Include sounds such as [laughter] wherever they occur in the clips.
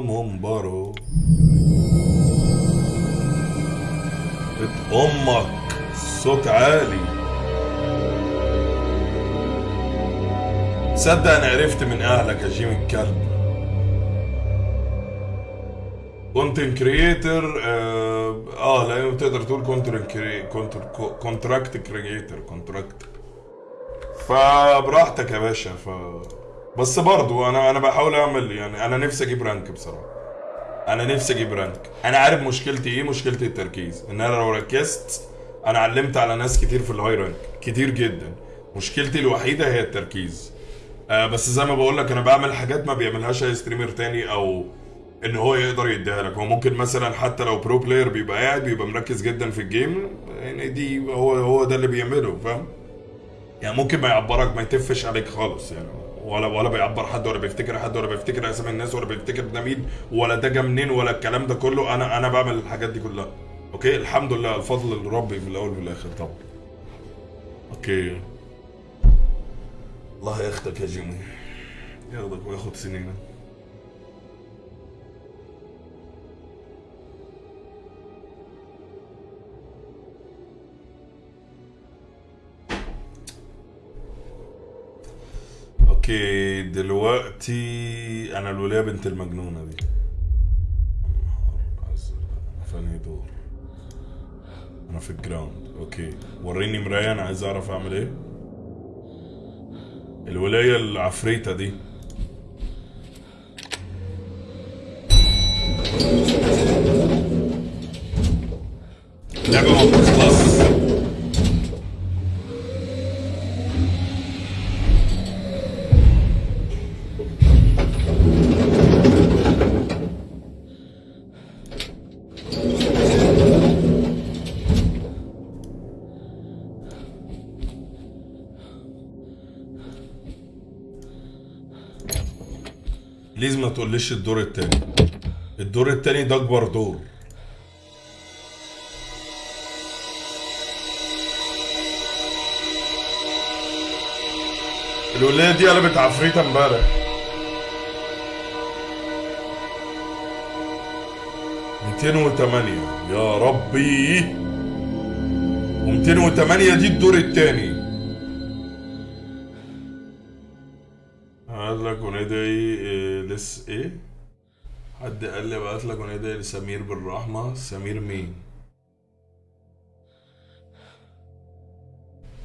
منبره بيت أمك صوت عالي. صدق أنا عرفت من أهلك يا جيم الكلب. content creator آه, آه لا تقدر تقول counter contract creator contract فبراحتك يا باشا ف بس برضو أنا أنا بحاول أعمل يعني أنا نفسي أجيب rank بصراحة. أنا نفسي أجيب rank. أنا عارف مشكلتي إيه مشكلتي التركيز. إن أنا لو ركزت أنا علمت على ناس كتير في ال high rank كتير جدا. مشكلتي الوحيدة هي التركيز. آه بس زي ما بقول لك أنا بعمل حاجات ما بيعملهاش أي streamer تاني أو إن هو يقدر يديها لك. هو ممكن مثلا حتى لو pro player بيبقى قاعد بيبقى مركز جدا في ال game يعني دي هو هو ده اللي بيعمله فاهم؟ يعني ممكن ما يعبرك ما يتفش عليك خالص يعني. ولا ولا بيعبر حد ولا بيفتكر حد ولا بيفتكر اسامي الناس ولا بيفتكر ده مين ولا ده جه منين ولا الكلام ده كله. أنا أنا بعمل الحاجات دي كلها. okay؟ الحمد لله. الفضل لربي في الأول وفي الآخر طبعا. okay. الله ياخدك يا جيمي. ياخدك وياخد سنينك. okay دلوقتي أنا الولايه بنت المجنونة دي. انهي دور. أنا في ال ground. okay. وريني مراية أنا عايز أعرف أعمل إيه. الولايه العفريتة دي. لعبة بليز ما تقوليش الدور التاني. الدور التاني ده أكبر دور. الولاية دي قلبت عفريتة امبارح. ميتين وتمانية. يا ربي. وميتين وتمانية دي الدور التاني. لس إيه حد قال لي بعت لك ونادي لسمير بالرحمة سمير مين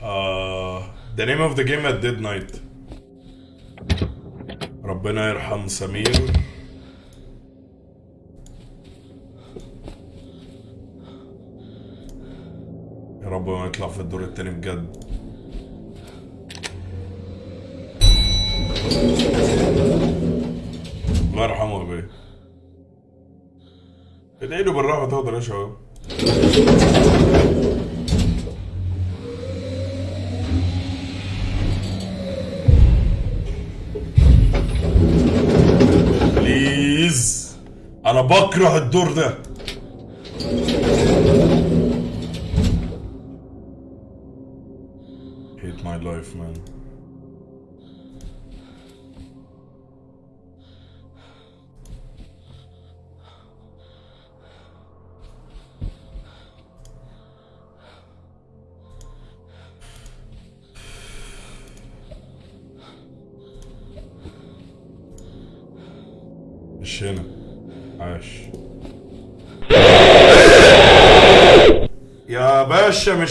آه the name of the game at dead night. ربنا يرحم سمير يا رب ما يطلع في الدور التاني بجد. ادعي له بالرحمة تقدر يا شباب بليز أنا بكره الدور ده. Hate my life man.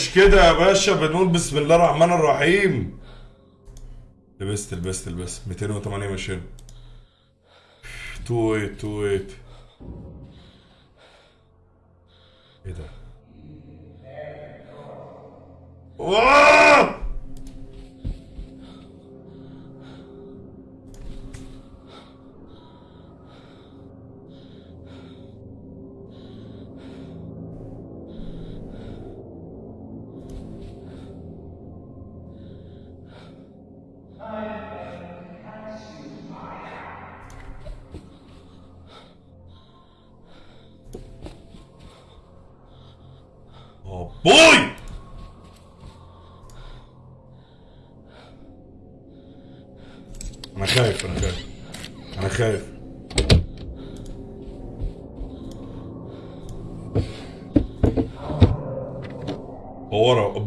مش كده يا باشا بنقول بسم الله الرحمن الرحيم. لبست لبست لبست. 208 مش هنا 28 28 إيه ده؟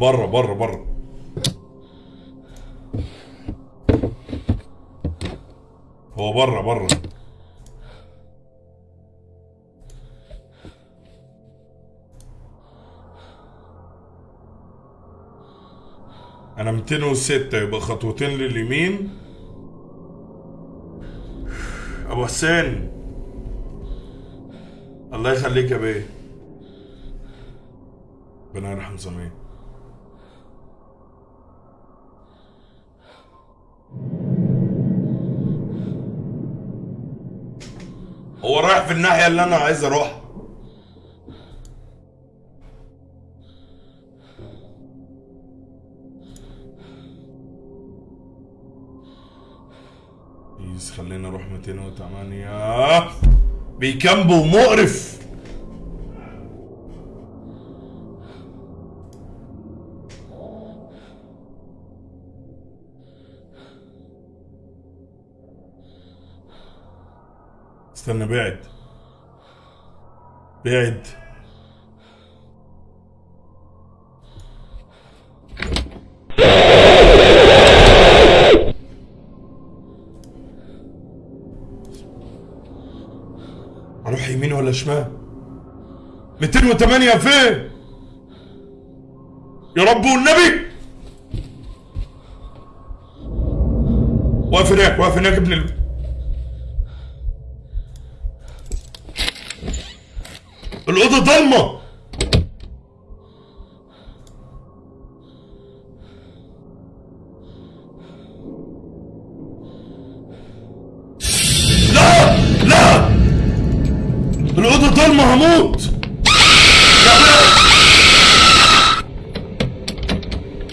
بره بره بره. هو بره بره. أنا 206 يبقى خطوتين لليمين. أبو حسين الله يخليك يا بيه. ربنا يرحم زمان في الناحية اللي أنا عايز أروحها. بليز خلينا نروح 208 بيكامبو مقرف. بعد. أروح يمين ولا شمال؟ 208 فين؟ يا رب والنبي! واقف هناك واقف هناك ابن ال... الأوضة ضلمة. لا لا. الأوضة ضلمة هموت.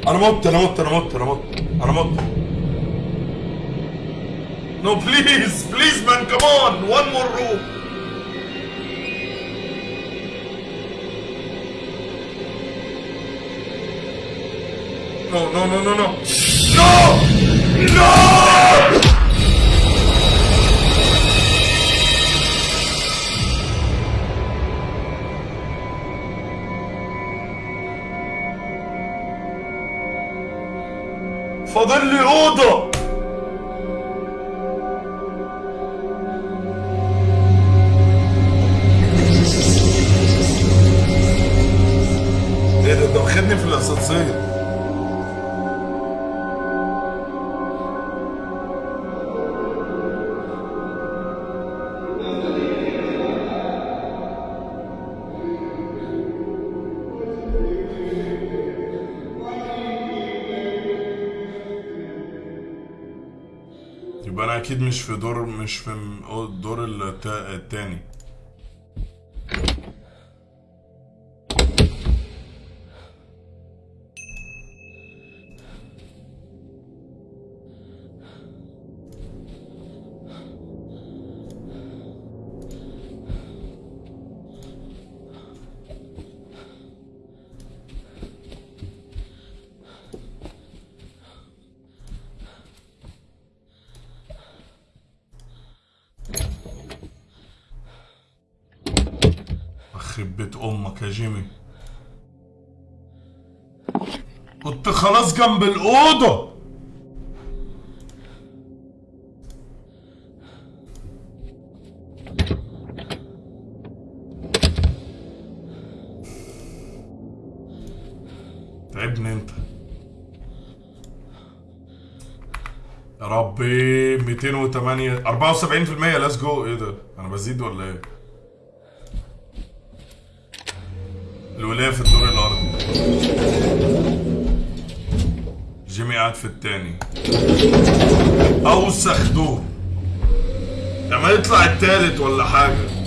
أنا مت أنا مت أنا مت أنا مت أنا مت. No please please man come on. One more room. No, no, no, no, no. No! No! Fadıl Oda! في دور مش في الدور التا- التاني. بيت أمك يا جيمي. كنت خلاص جنب الأوضة. تعبني أنت. يا ربي 208 74% let's go إيه ده؟ أنا بزيد ولا إيه الولاية في الدور الأرضي في التاني. أوسخ دور لما يطلع التالت ولا حاجة.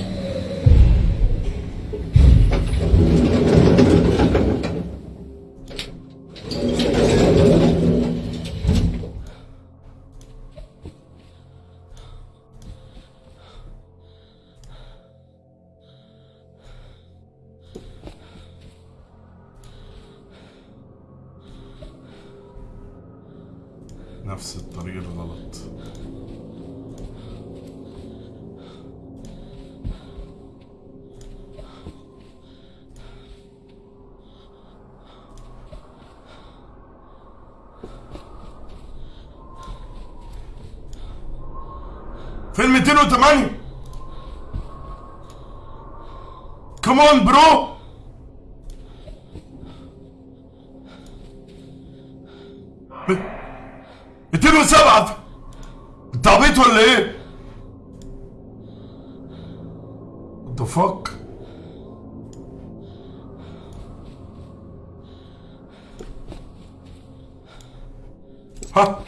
فين 208 كمان برو ب- 207 انت عبيط ولا إيه؟ The fuck؟ ها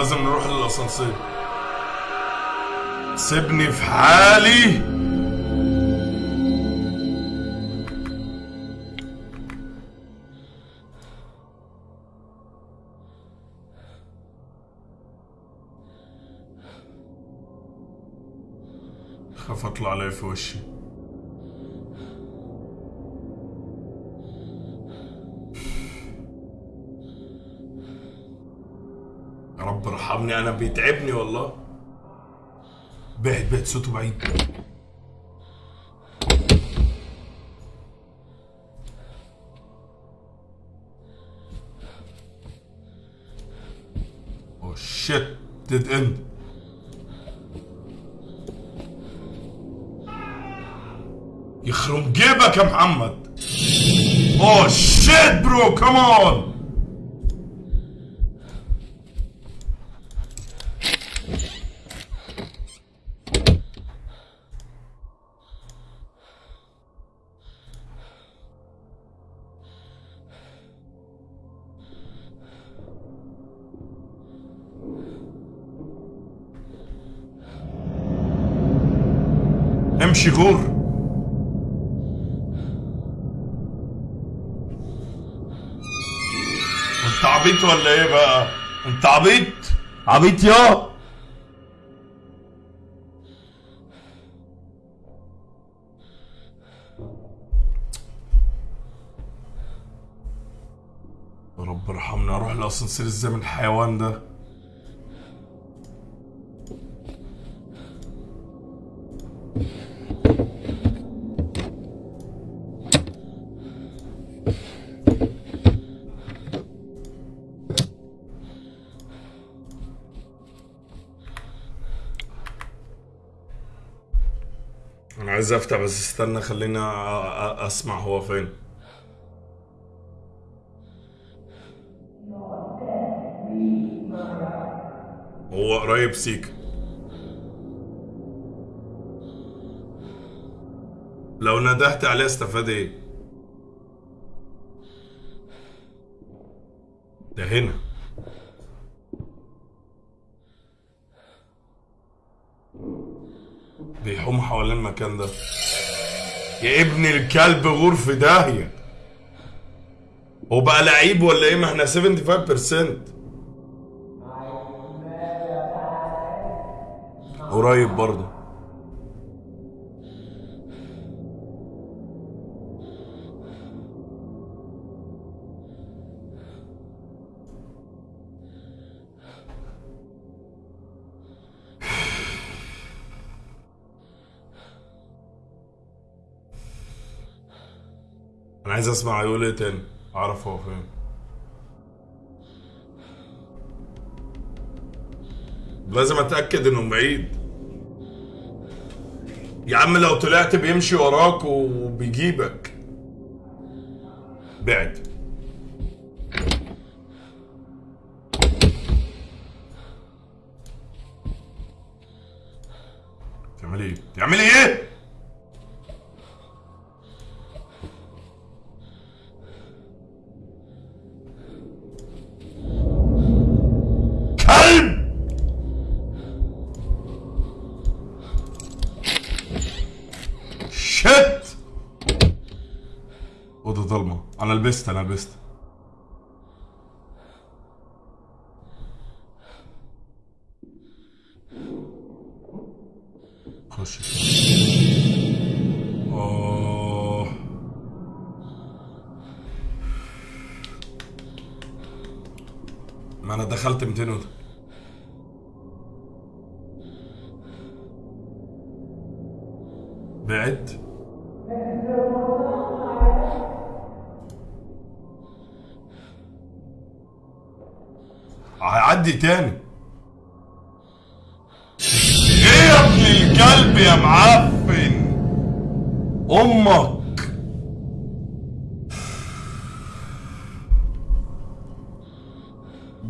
لازم نروح للأسانسير. سيبني في حالي. خاف أطلع عليه في وشي. بيتعبني والله. بعد بعد صوته بعيد. oh shit dead end يخرم جيبك يا محمد. oh shit bro كمان امشي غور انت عبيط ولا إيه بقى؟ انت عبيط؟ عبيط يا! رب ارحمني أروح الاسانسير إزاي من الحيوان ده. افتح بس استنى أ- أسمع هو فين. هو قريب سيك. لو ندهت عليه استفاد إيه؟ ده هنا. المكان ده. يا ابن الكلب غور في داهية. هو بقى لعيب ولا إيه؟ ما إحنا 75% قريب برضه. أنا عايز أسمع يقول إيه تاني أعرف هو فين. لازم أتأكد إنه بعيد. يا عم لو طلعت بيمشي وراك وبيجيبك. بعد. أنا لبست هيعدي تاني. إيه يا ابن الكلب يا معفن؟ أمك.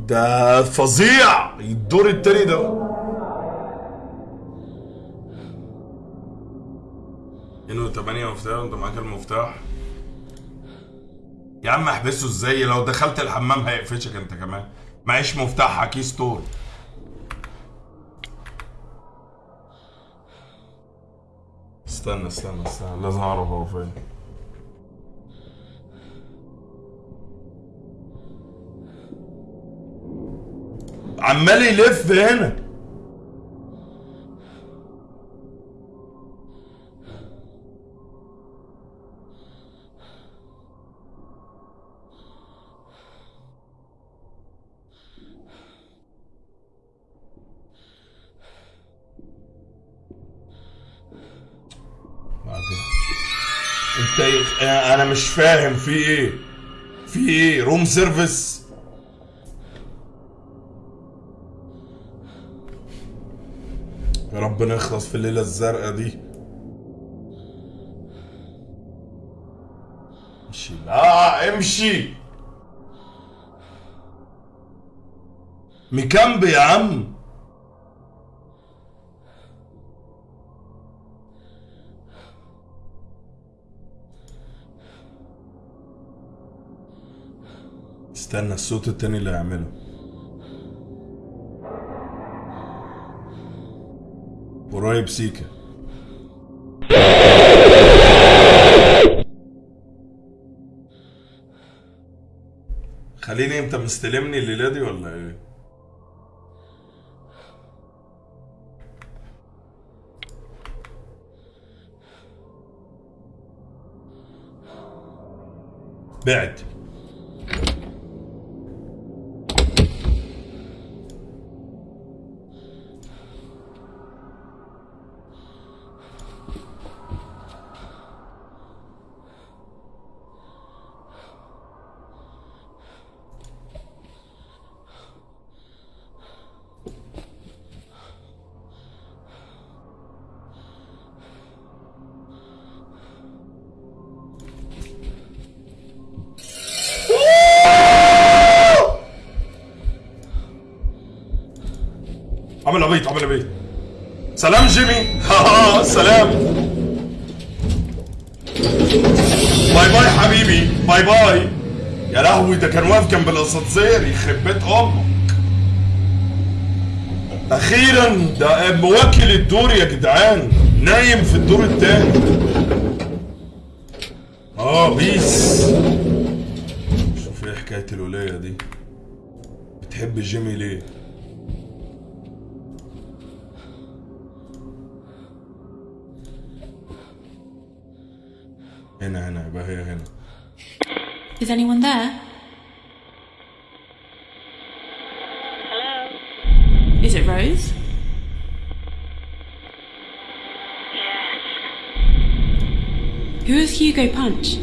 ده فظيع. الدور التاني ده. إنه تمانية مفتاح وانت معاك المفتاح؟ يا عم احبسه إزاي؟ لو دخلت الحمام هيقفشك أنت كمان. معيش مفتاح كي ستور استنى استنى استنى لازم اعرف هو فين؟ عمال يلف هنا. انت ايه- أنا مش فاهم في إيه؟ في إيه؟ room service يا رب نخلص في الليلة الزرقاء دي. امشي. آه امشي. مكمب يا عم. استنى الصوت التاني اللي هيعمله. قريب سيكا. خليني انت مستلمني الليلة دي ولا إيه؟ بعد. عمل عبيط عمل عبيط. سلام جيمي. [laughs] ها سلام. bye bye حبيبي bye bye. يا لهوي ده كان واقف جنب الأسانسير يخرب بيت أمك. أخيرا ده مواكل الدور يا جدعان. نايم في الدور التاني. آه peace. شوف إيه حكاية الولايه دي. بتحب جيمي ليه؟ Is anyone there? Hello? Is it Rose? Yes. Who is Hugo Punch?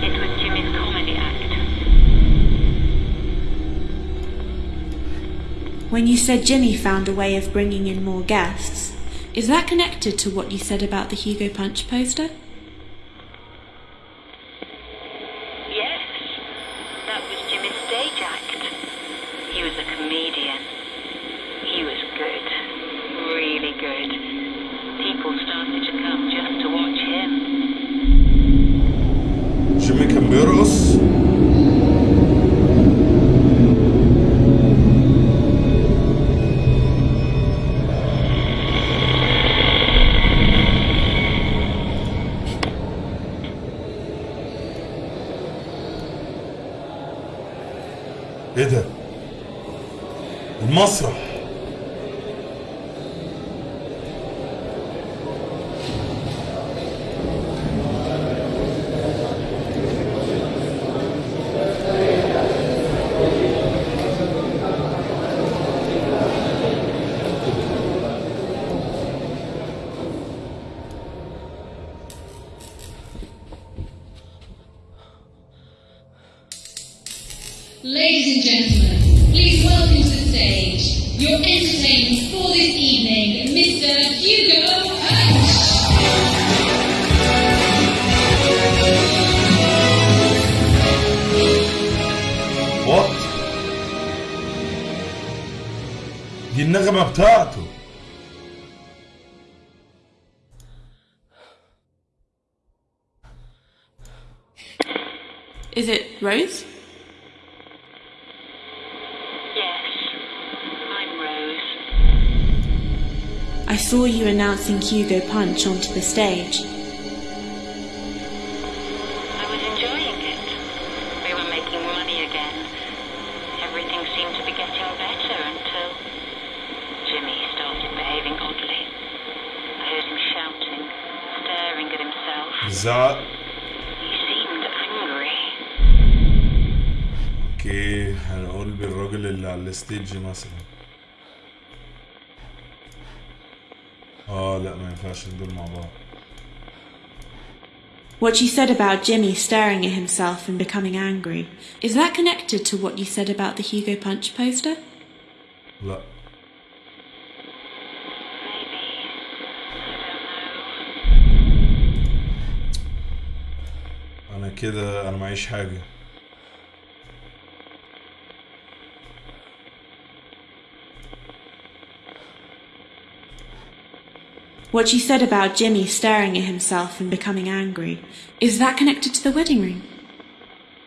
It was Jimmy's comedy act. When you said Jimmy found a way of bringing in more guests, is that connected to what you said about the Hugo Punch poster? Rose? Yes, I'm Rose. I saw you announcing Hugo Punch onto the stage. بالراجل اللي على الستيج مثلا اه لا ما ينفعش دول مع بعض What you said about Jimmy staring at himself and becoming angry, is that connected to what you said about the Hugo Punch poster? لا Maybe. I don't know. انا كده انا معيش حاجة What you said about Jimmy staring at himself and becoming angry, is that connected to the wedding ring?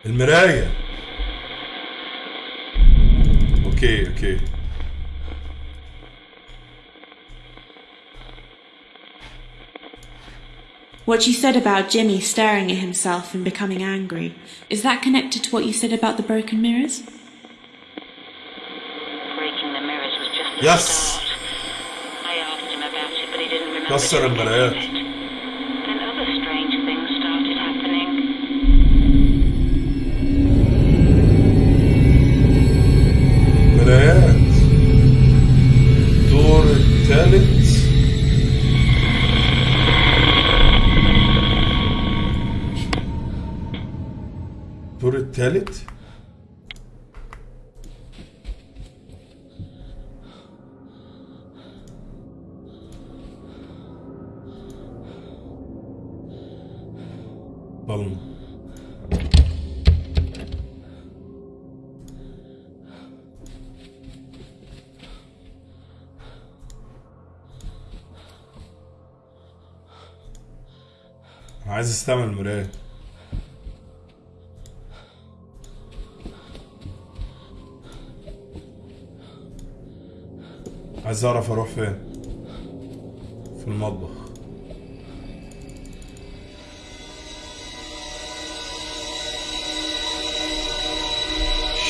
المراية اوكي اوكي What you said about Jimmy staring at himself and becoming angry, is that connected to what you said about the broken mirrors? Breaking the mirrors was just the Yes. Nasıl söyleyeyim bana evet. Evet. Doğru telit. Doğru telit. استعمل مراية عايز أعرف أروح فين؟ في المطبخ.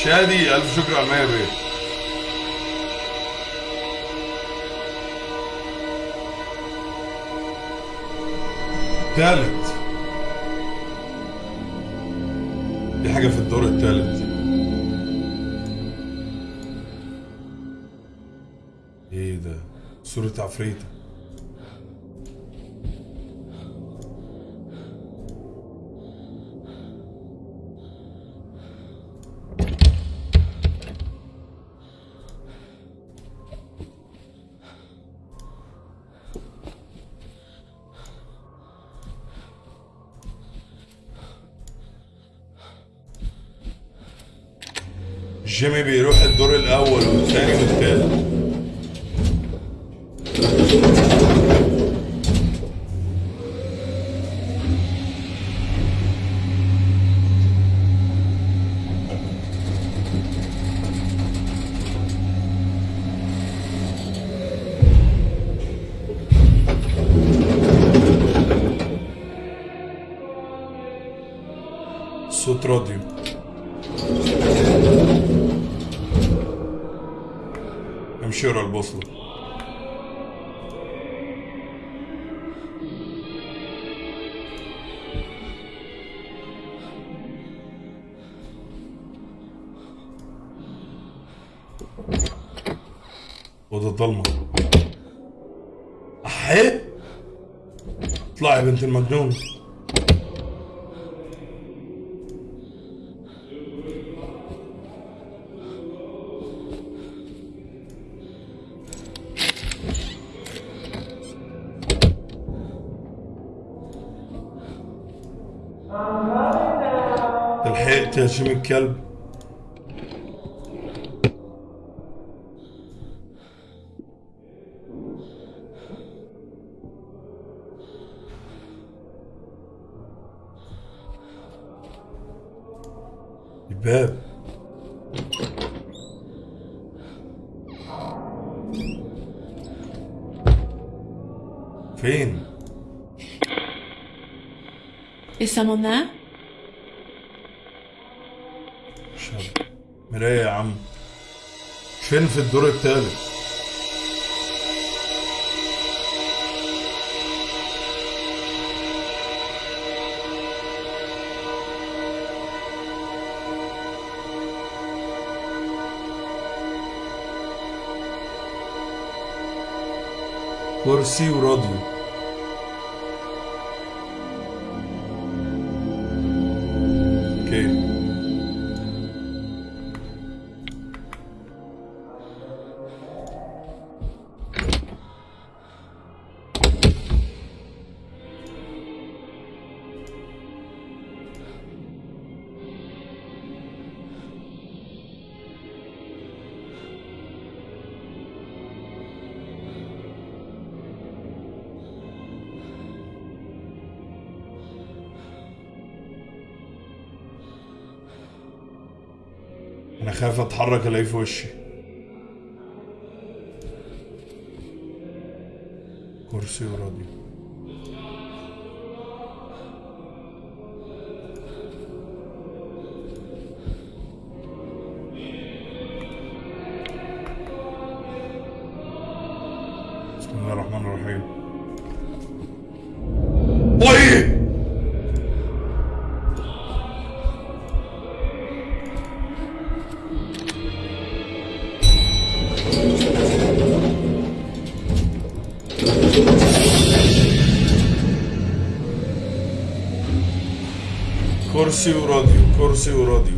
شادي ألف شكر على المية بيه. تالت. حاجة في الدور التالت. إيه ده؟ صورة عفريتة. جيمي بيروح الدور الأول والثاني والثالث. بنت المجنون. لحقت يا شم الكلب someone there? مراية يا عم. فين في الدور التالت كرسي وراديو. أنا خايف أتحرك الاقيه في وشي. كرسي وراديو كرسي وراديو كرسي وراديو.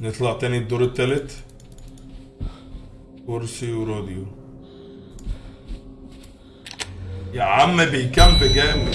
نطلع تاني الدور التالت. كرسي وراديو. يا عم بيكامب جامد.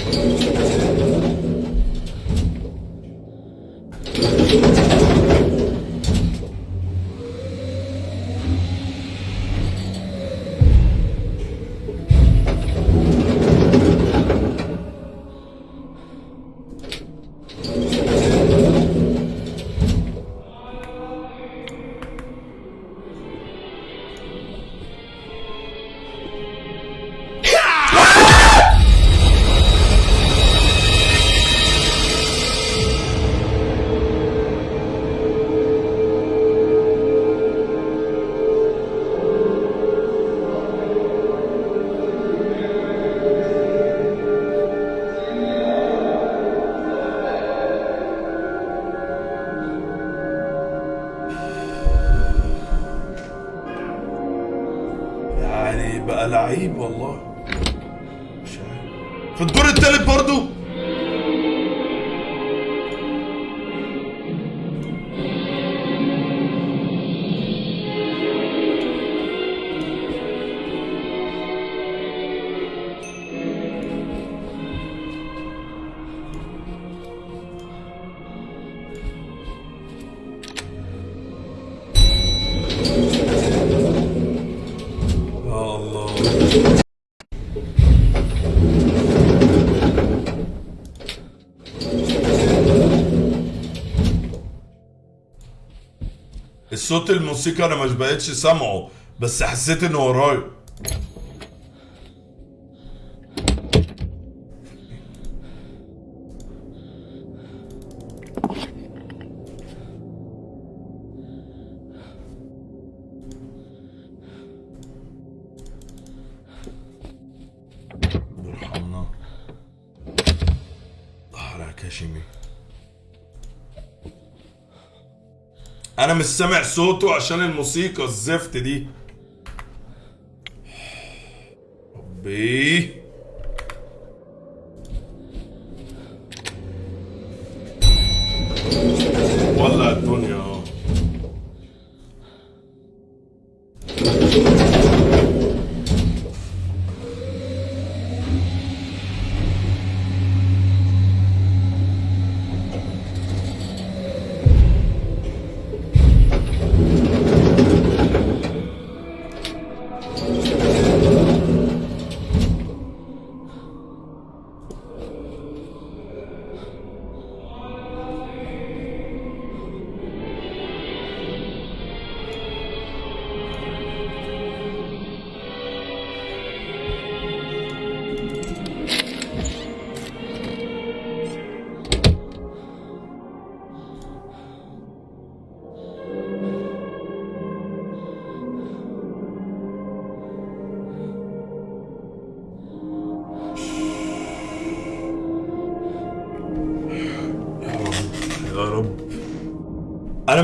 الصوت الموسيقى أنا مش بقتش سامعه بس حسيت إنه ورايا مش سامع صوته عشان الموسيقى الزفت دي. ربي. ولع الدنيا.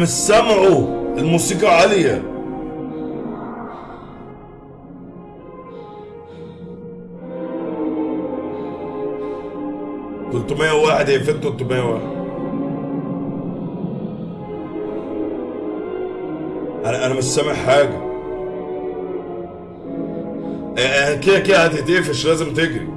مش سامعه الموسيقى عالية؟ تلتمية واحد هي فين تلتمية واحد أنا أنا مش سامع حاجة. آه، آه، كده كده هتتقفش لازم تجري.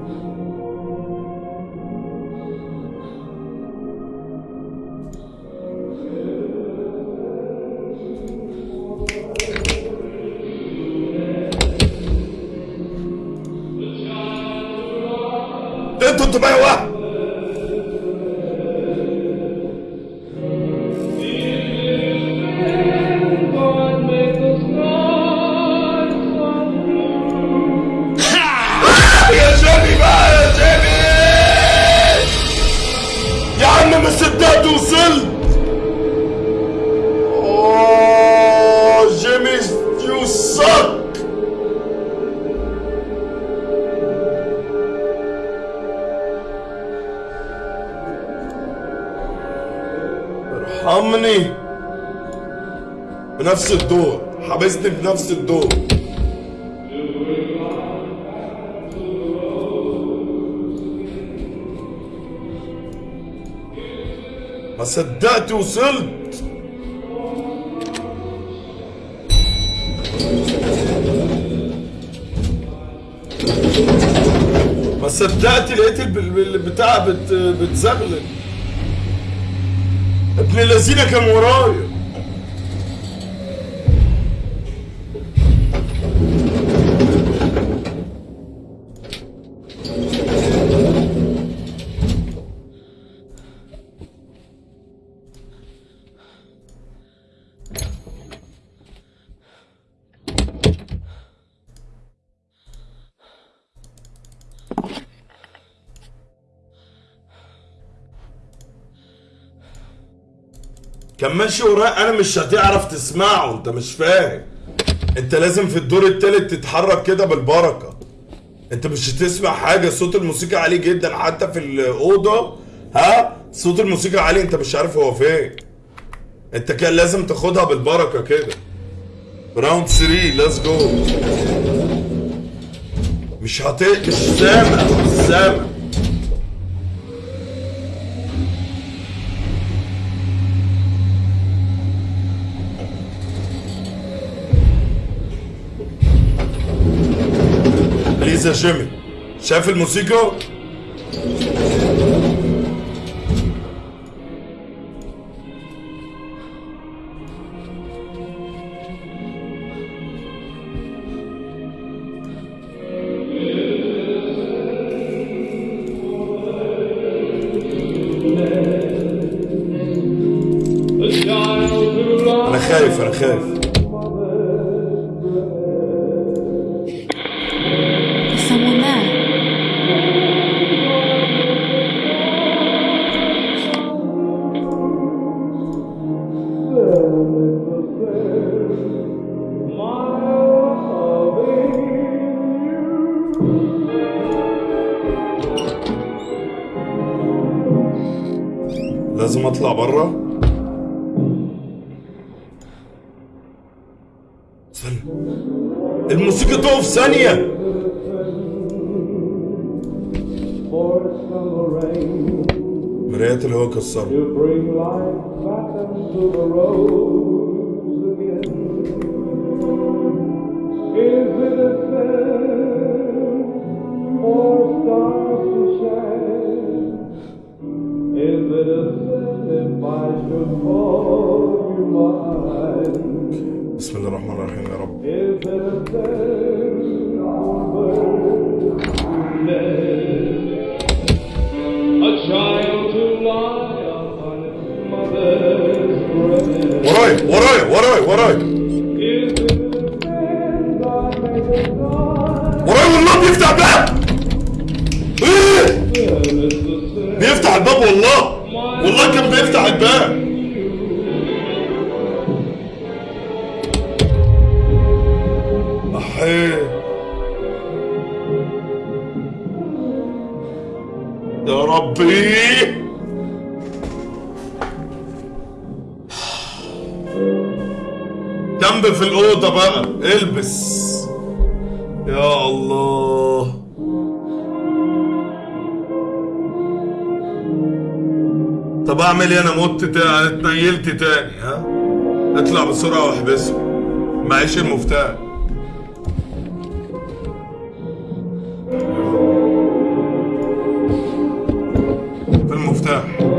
ارحمني. بنفس الدور حبسني بنفس الدور ما صدقت وصلت. ما صدقت لقيت الب- الب- البتاع بت... بتزغلل. ابن الذين كان ورايا ماشي ورايا. أنا مش هتعرف تسمعه أنت مش فاهم. أنت لازم في الدور التالت تتحرك كده بالبركة. أنت مش هتسمع حاجة. صوت الموسيقى عالي جدا حتى في الأوضة. ها؟ صوت الموسيقى عالي أنت مش عارف هو فين. أنت كان لازم تاخدها بالبركة كده. round 3 let's go مش هت مش سامع مش سامع. يا جيمي شايف الموسيقى؟ انت تاني ها؟ اطلع بسرعة واحبسه. معيش المفتاح. المفتاح.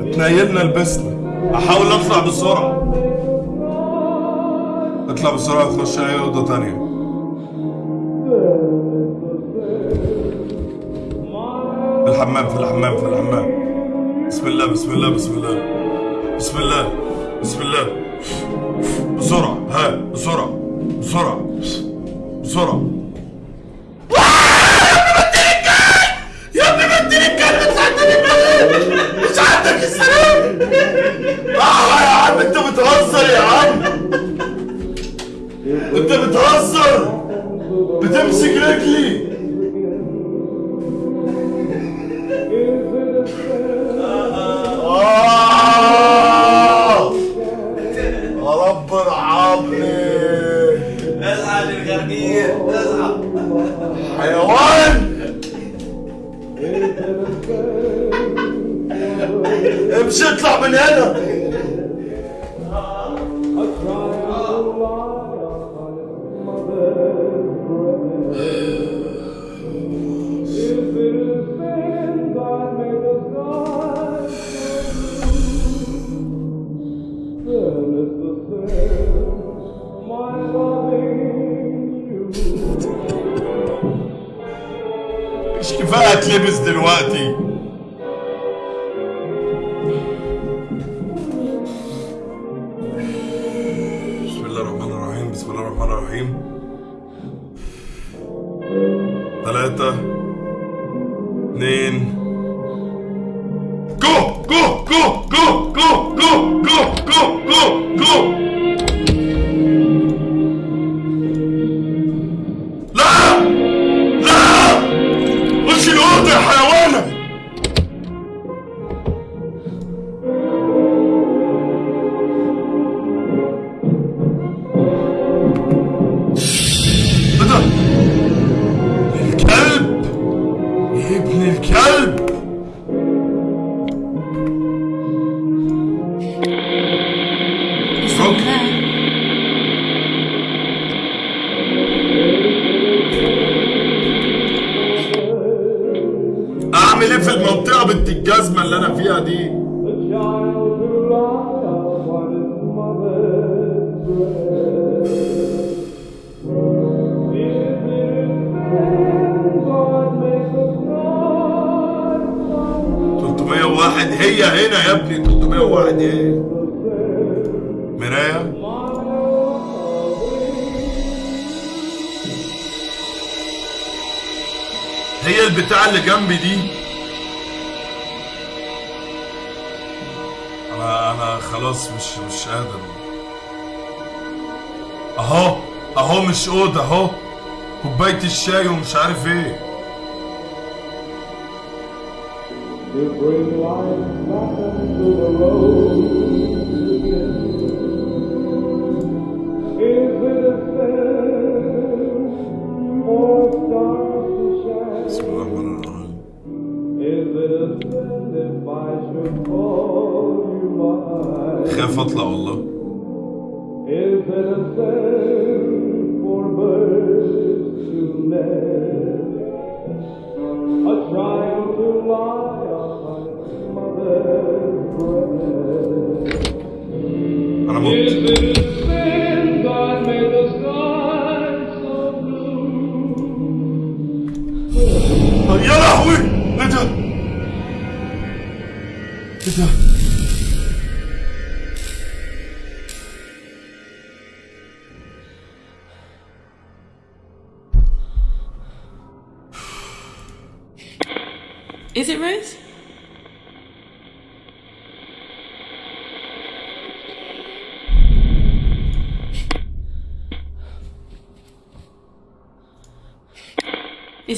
اتنيلنا لبسنا أحاول أطلع بسرعة. أطلع بسرعة اخش أي أوضة تانية. في الحمام في الحمام في الحمام. بسم الله بسم الله بسم الله. بسم الله بسم الله. بسرعة ها بسرعة. Zor بسم الله الرحمن الرحيم ثلاثة اثنين جو جو جو جو جو جو جو جو جو مفيش أوضة أهو. كوباية الشاي ومش عارف إيه. If we like nothing to the road Vamos.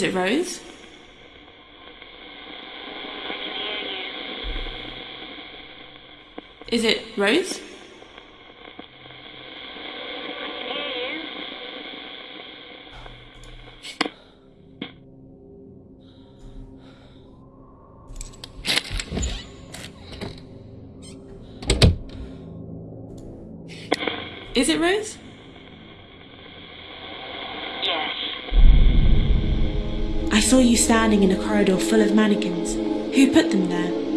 Is it Rose? Is it Rose? saw you standing in a corridor full of mannequins. Who put them there?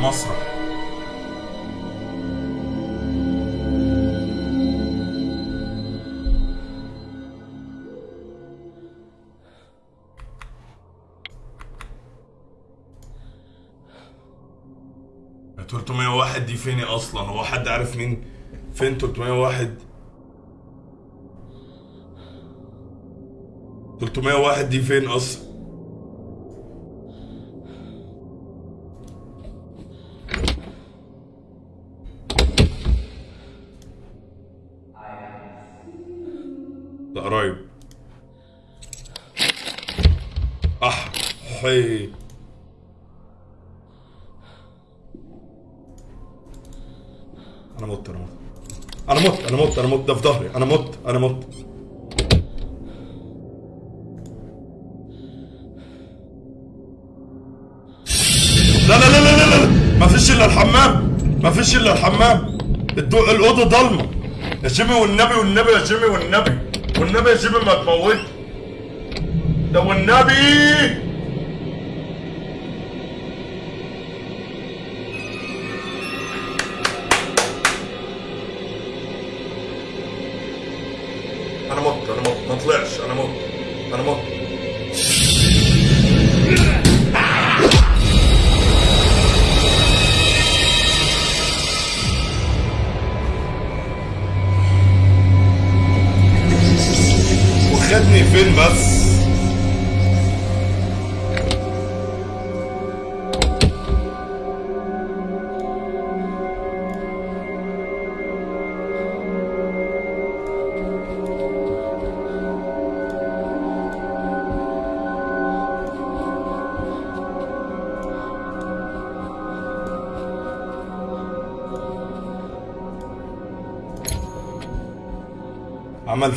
المسرح واحد دي فين أصلا؟ هو حد عارف مين؟ فين 301 301 دي فين أصلا؟ مت ده في ظهري. أنا مت أنا مت. لا لا لا لا لا, لا. ما فيش إلا الحمام. ما فيش إلا الحمام. الأوضة ضلمة. يا جيمي والنبي والنبي يا جيمي والنبي. والنبي يا جيمي ما تموت ده والنبي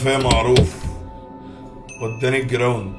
فيا معروف. وداني الجراوند.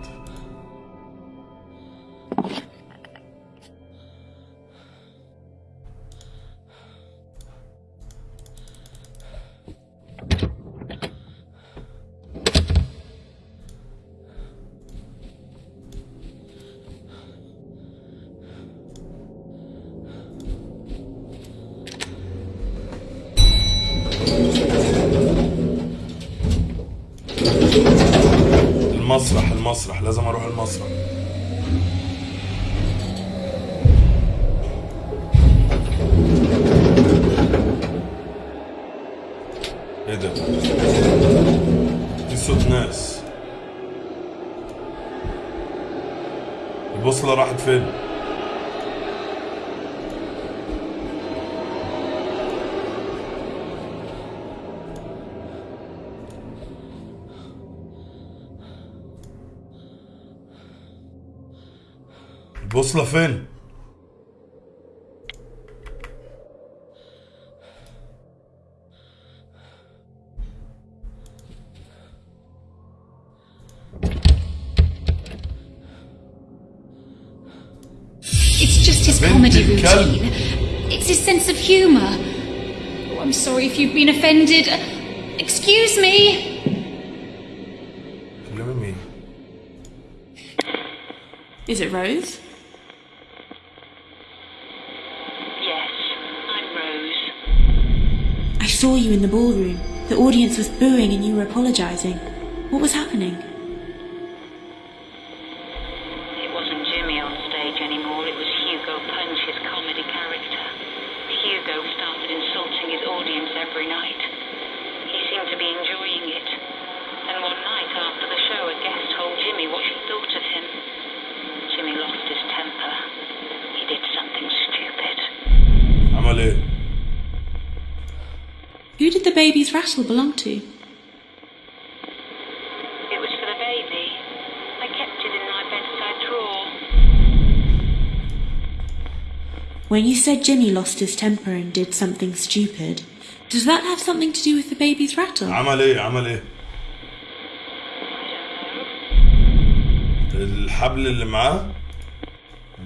البوصلة فين It's just his بنت comedy الكلب. routine. It's his sense of humour. Oh, I'm sorry if you've been offended. Excuse me. كلمي مين Is it Rose? saw you in the ballroom. The audience was booing and you were apologizing. What was happening? It wasn't Jimmy on stage anymore. It was Hugo Punch, his comedy character. Hugo started insulting his audience every night. He seemed to be enjoying it. And one night after the show, a guest told Jimmy what she thought of him. Jimmy lost his temper. He did something stupid. Amalie. Who did the baby's rattle belong to? It was for the baby. I kept it in my bedside drawer. When you said Jimmy lost his temper and did something stupid, does that have something to do with the baby's rattle? عمل ايه عمل ايه I don't know. الحبل اللي معاه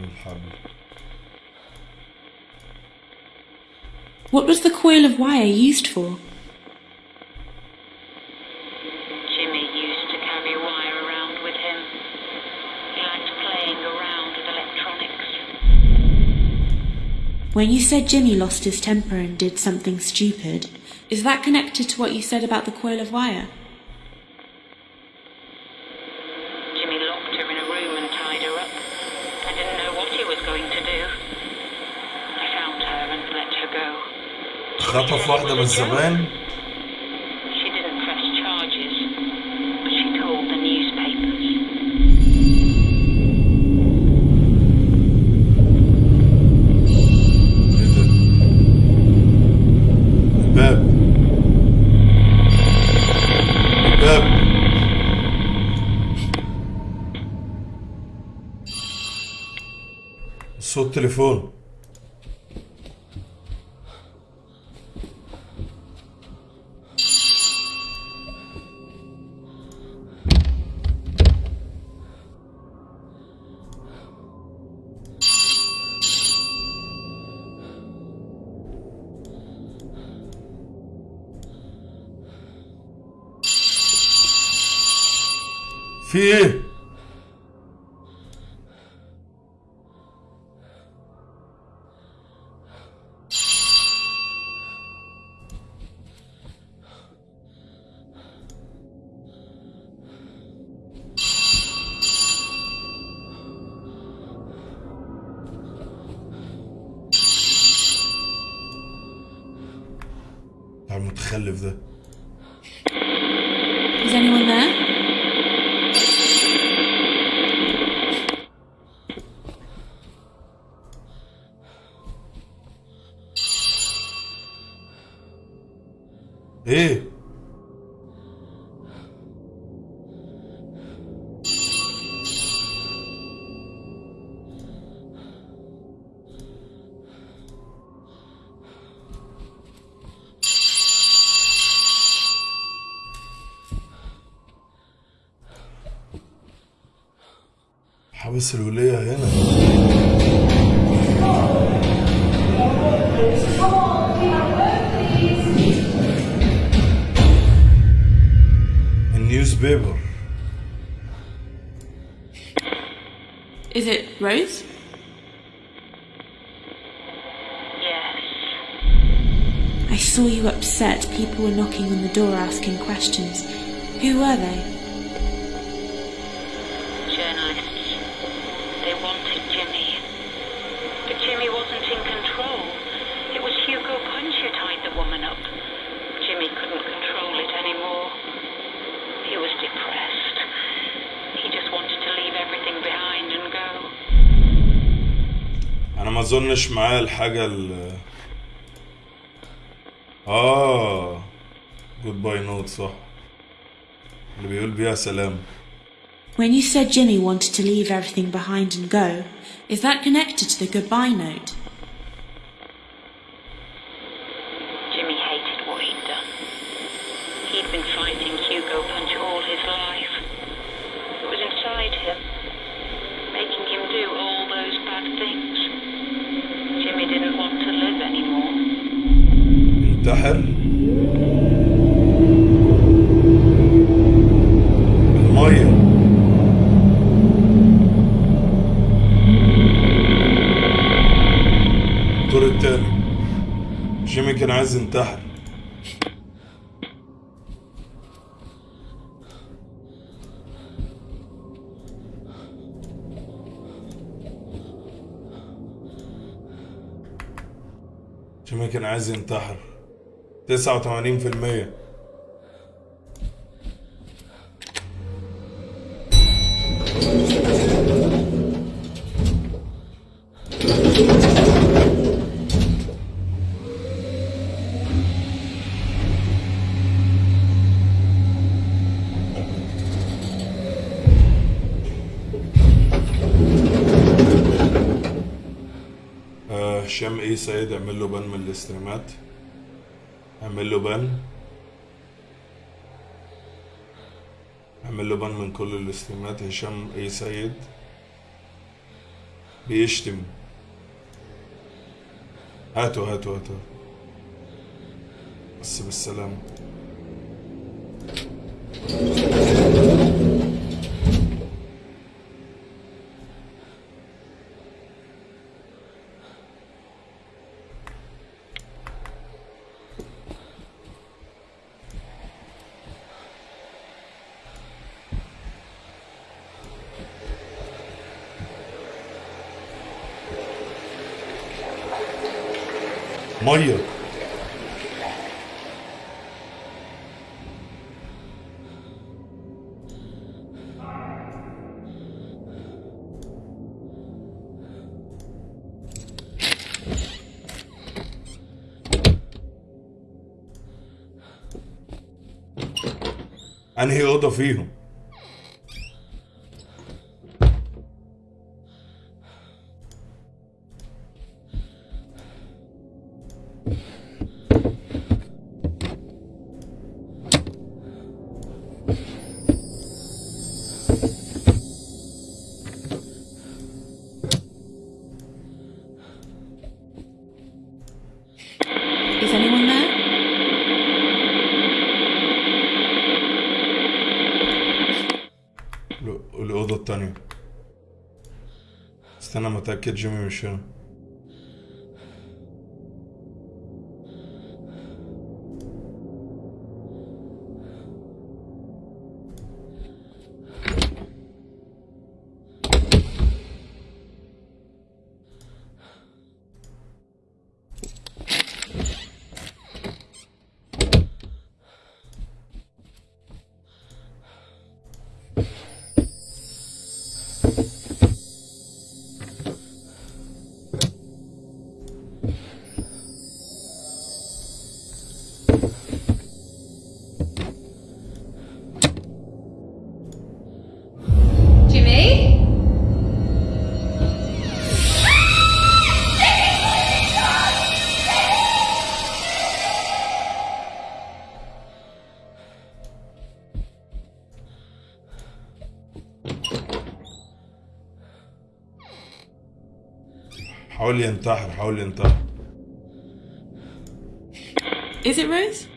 الحبل What was the coil of wire used for? Jimmy used to carry wire around with him. He liked playing around with electronics. When you said Jimmy lost his temper and did something stupid, is that connected to what you said about the coil of wire? إيه ده الباب الباب صوت تليفون المتخلف ده Is anyone there? through اظنش معايا الحاجة ال اه جود باي نوت صح اللي بيقول بيها سلام When you said Jimmy wanted to leave everything behind and go, is that connected to the goodbye note? انتحر المية. الدور التاني. جيمي كان عايز ينتحر. جيمي كان عايز ينتحر. تسعة وتمانين في المية. هشام إيه سيد اعمل له بان من الاستريمات. اعمل له بان اعمل له بان من كل الاستريمات هشام إيه سيد. بيشتم. هاتوا هاتوا هاتوا. بس بالسلامة. Morreu. Anel do Firmo. استنى ما أتأكد جيمي مش حاول ينتحر حاول ينتحر Is it Rose?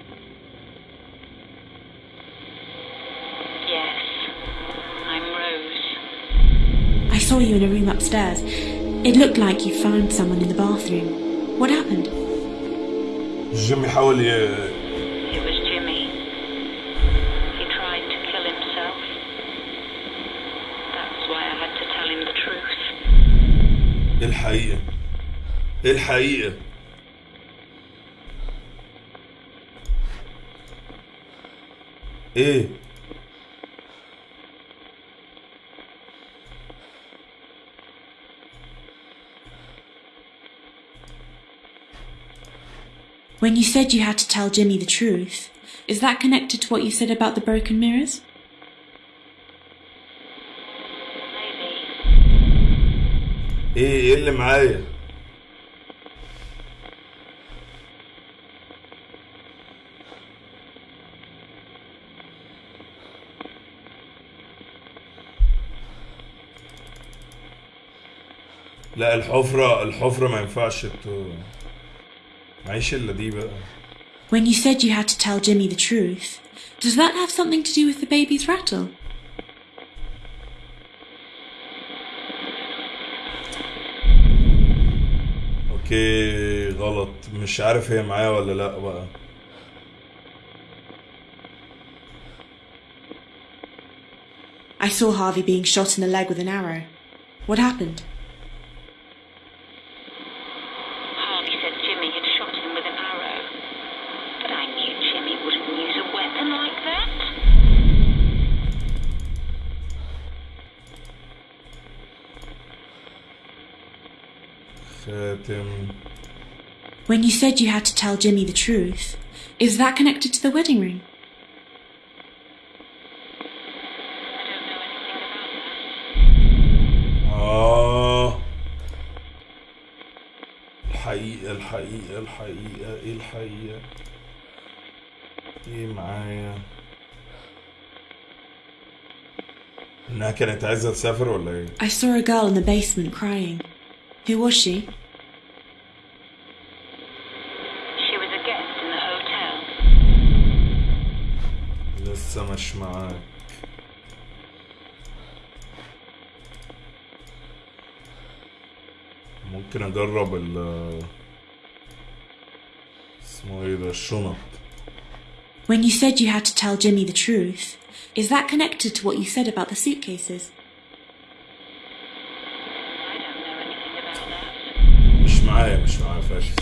Yes. I'm Rose. I saw you in a room upstairs. It looked like you found someone in the bathroom. What happened? جيمي حاول الحقيقة ايه When you said you had to tell Jimmy the truth, is that connected to what you said about the broken mirrors? Maybe. ايه ايه اللي معايا لا الحفرة الحفرة ما ينفعش ت... معيش الا دي بقى When you said you had to tell Jimmy the truth, does that have something to do with the baby's rattle? اوكي غلط مش عارف هي معايا ولا لا بقى I saw Harvey being shot in the leg with an arrow. What happened? said you had to tell Jimmy the truth, is that connected to the wedding ring? I don't know anything about that. آه الحقيقة الحقيقة الحقيقة ايه الحقيقة ايه معايا انها كانت عايزة تسافر ولا ايه I saw a girl in the basement crying. Who was she? She ممكن اجرب ال اسمه ايه ده الشنط When you said you had to tell Jimmy the truth, is that connected to what you said about the suitcases? I don't know anything about that. مش معايا مش معايا فاشل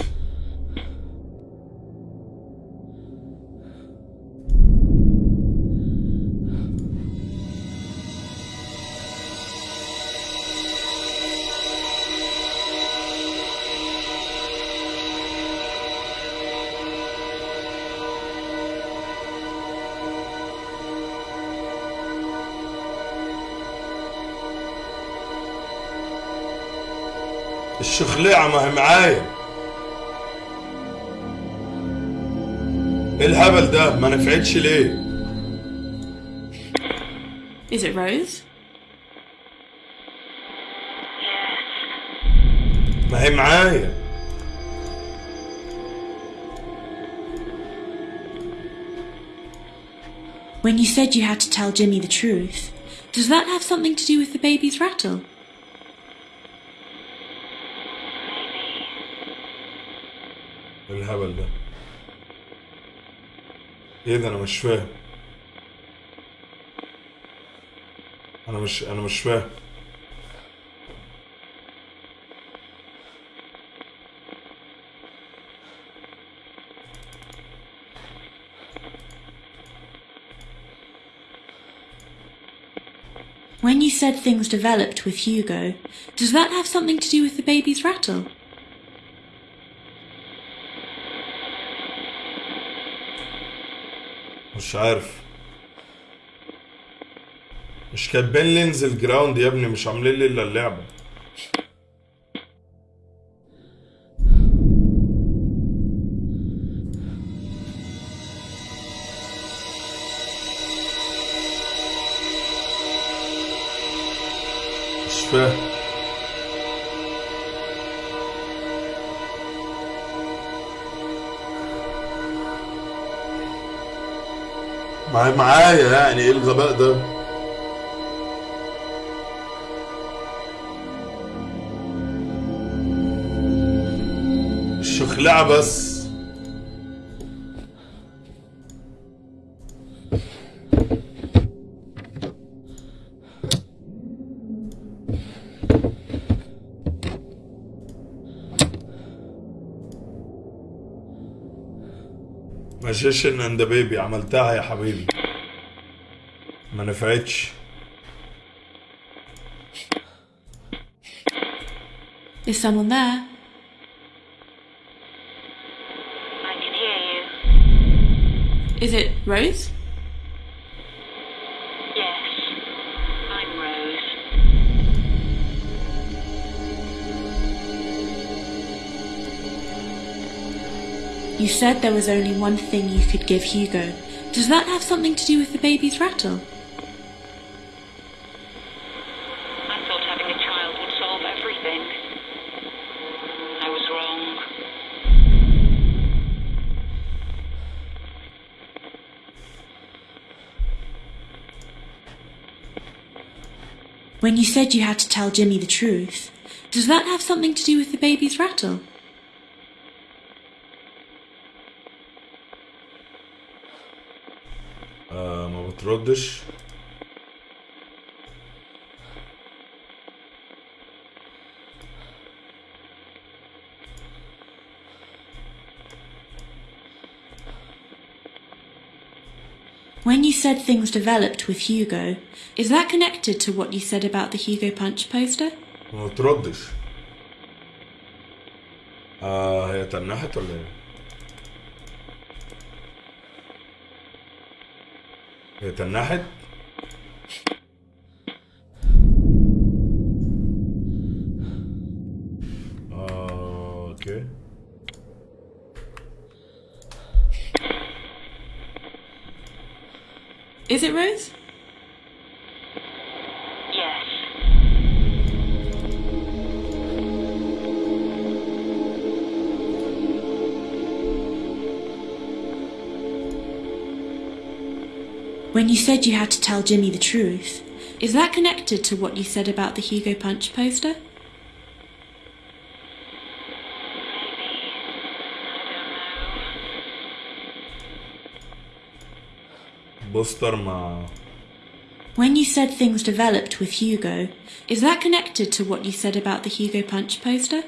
الشخليعة ما هي معايا ايه الهبل ده ما نفعتش ليه Is it Rose? Yes. ما هي معايا When you said you had to tell Jimmy the truth, does that have something to do with the baby's rattle? الهبل ده ايه ده انا مش فاهم انا مش انا مش فاهم When you said things developed with Hugo, does that have something to do with the baby's rattle? مش عارف. مش كاتبين لي انزل جراوند يا ابني مش عاملين لي إلا اللعبة. مش فاهم. مع- معايا يعني إيه الغباء ده؟ الشخلعة بس. ماشيشن اند بيبي عملتها يا حبيبي ما نفعتش Is there? Hear you. Is it Rose? You said there was only one thing you could give Hugo. Does that have something to do with the baby's rattle? I thought having a child would solve everything. I was wrong. When you said you had to tell Jimmy the truth, does that have something to do with the baby's rattle? بتردش When you said things developed with Hugo, is that connected to what you said about the Hugo Punch poster? ما بتردش آه هي تنحت ولا ايه؟ تنحت؟ آه أوكي Is it Rose? When you said you had to tell Jimmy the truth, is that connected to what you said about the Hugo Punch poster? Maybe. I don't know. بوستر مع When you said things developed with Hugo, is that connected to what you said about the Hugo Punch poster?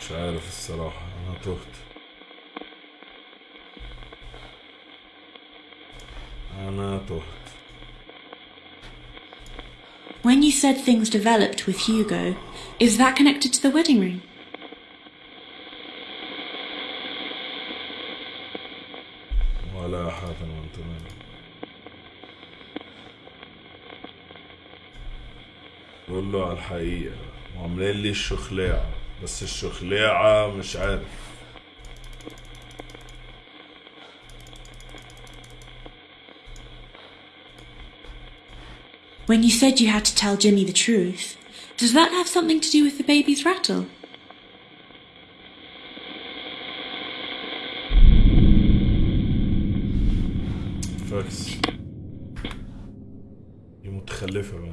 مش عارف الصراحة أنا تهت أنا تهت When you said things developed with Hugo, is that connected to the wedding ring? ولا حاتم وانتم قول له على الحقيقة وعاملين لي الشخلاعة بس الشخلاعة مش عارف When you said you had to tell Jimmy the truth, does that have something to do with the baby's rattle? فاكس دي متخلفة بقى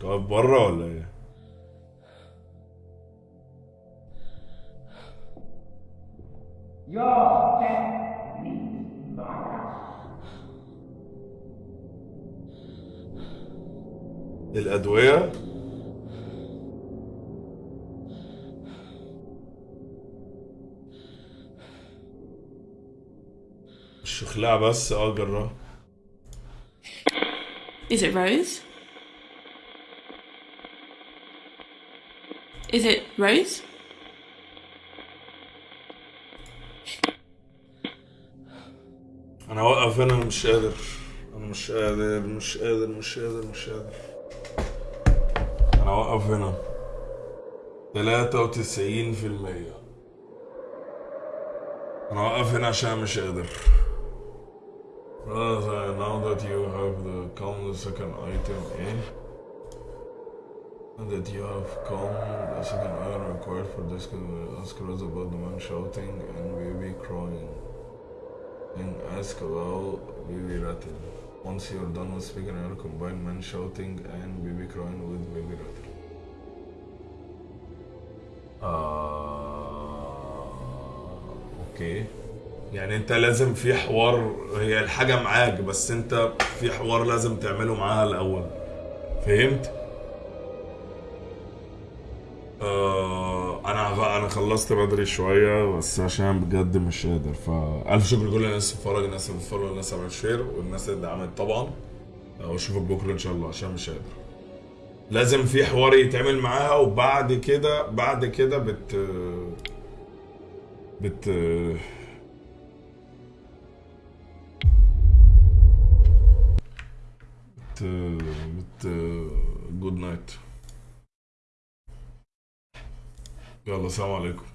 تقف برا ولا ايه؟ الأدوية الشخلاع بس آه Is it Rose? Is it Rose? أنا اوقف هنا أنا مش قادر أنا مش قادر مش قادر مش قادر مش قادر انا اوقف هنا تلاتة وتسعين في المية انا اوقف هنا عشان مش قادر خلاص now that you have the common second item ايه that you have come. The second item required for this can ask us about the man shouting and baby crying. And ask about baby rattle. Once you're done with speaking, I'll combine man shouting and baby crying with baby rattle. آه... أوكي. يعني أنت لازم في حوار هي الحاجة معاك بس أنت في حوار لازم تعمله معاها الأول. فهمت؟ آه أنا أنا خلصت بدري شوية بس عشان بجد مش قادر فالف شكر لكل الناس اللي بتتفرج الناس اللي بتتفرج الناس اللي عملت شير والناس اللي دعمت طبعا. آه، وأشوفك بكرة إن شاء الله عشان مش قادر. لازم في حوار يتعمل معاها وبعد كده بعد كده بت بت بت بت جود نايت يلا سلام عليكم.